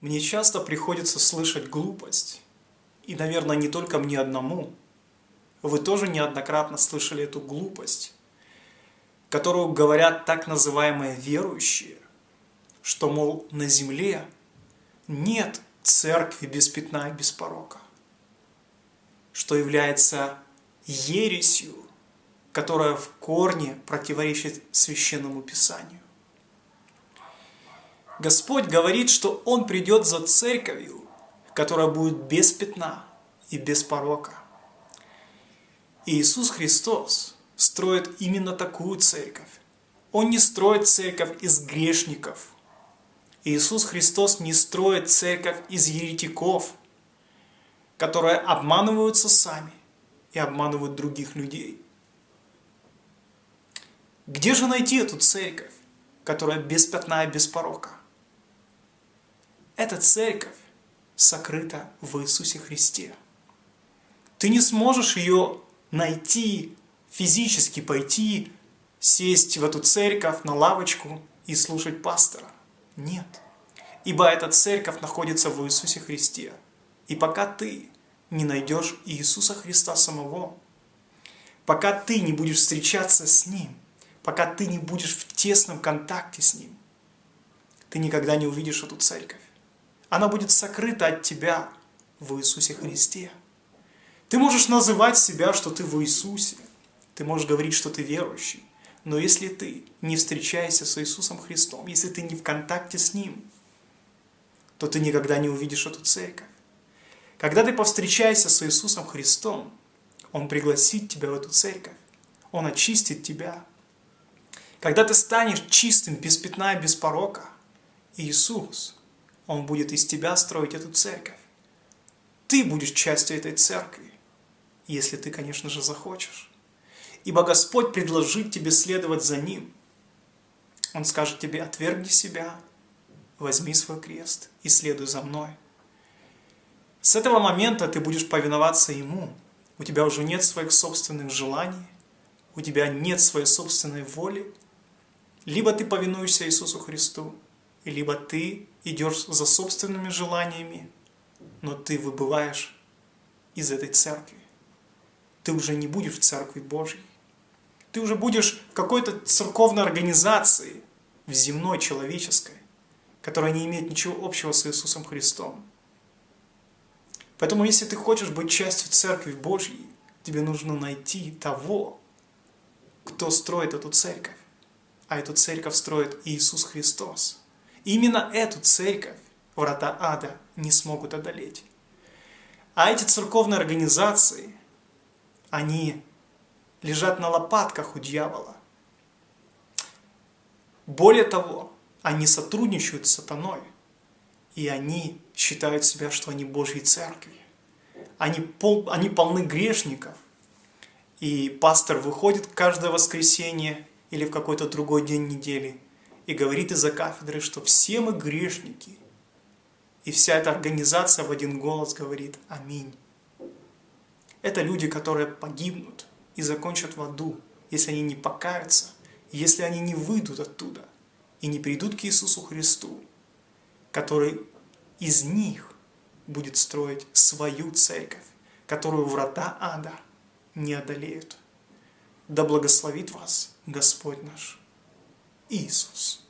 Мне часто приходится слышать глупость, и, наверное, не только мне одному. Вы тоже неоднократно слышали эту глупость, которую говорят так называемые верующие, что, мол, на земле нет церкви без пятна и без порока, что является ересью, которая в корне противоречит Священному Писанию. Господь говорит, что Он придет за церковью, которая будет без пятна и без порока. И Иисус Христос строит именно такую церковь. Он не строит церковь из грешников. Иисус Христос не строит церковь из еретиков, которые обманываются сами и обманывают других людей. Где же найти эту церковь, которая без пятна и без порока? Эта церковь сокрыта в Иисусе Христе. Ты не сможешь ее найти, физически пойти, сесть в эту церковь на лавочку и слушать пастора. Нет. Ибо эта церковь находится в Иисусе Христе. И пока ты не найдешь Иисуса Христа самого, пока ты не будешь встречаться с Ним, пока ты не будешь в тесном контакте с Ним, ты никогда не увидишь эту церковь. Она будет сокрыта от тебя в Иисусе Христе. Ты можешь называть себя, что ты в Иисусе. Ты можешь говорить, что ты верующий. Но если ты не встречаешься с Иисусом Христом, если ты не в контакте с Ним, то ты никогда не увидишь эту церковь. Когда ты повстречаешься с Иисусом Христом, Он пригласит тебя в эту церковь. Он очистит тебя. Когда ты станешь чистым, без пятна и без порока, Иисус – он будет из тебя строить эту церковь. Ты будешь частью этой церкви, если ты, конечно же, захочешь. Ибо Господь предложит тебе следовать за Ним. Он скажет тебе, отвергни себя, возьми свой крест и следуй за мной. С этого момента ты будешь повиноваться Ему. У тебя уже нет своих собственных желаний, у тебя нет своей собственной воли. Либо ты повинуешься Иисусу Христу, либо ты идешь за собственными желаниями, но ты выбываешь из этой церкви. Ты уже не будешь в церкви Божьей. Ты уже будешь в какой-то церковной организации, в земной, человеческой, которая не имеет ничего общего с Иисусом Христом. Поэтому, если ты хочешь быть частью Церкви Божьей, тебе нужно найти того, кто строит эту церковь. А эту церковь строит Иисус Христос. Именно эту церковь врата ада не смогут одолеть. А эти церковные организации, они лежат на лопатках у дьявола. Более того, они сотрудничают с сатаной, и они считают себя, что они Божьей церкви. Они, пол, они полны грешников, и пастор выходит каждое воскресенье или в какой-то другой день недели – и говорит из-за кафедры, что все мы грешники. И вся эта организация в один голос говорит «Аминь». Это люди, которые погибнут и закончат в аду, если они не покаются, если они не выйдут оттуда и не придут к Иисусу Христу, который из них будет строить свою церковь, которую врата ада не одолеют. Да благословит вас Господь наш. Иисус.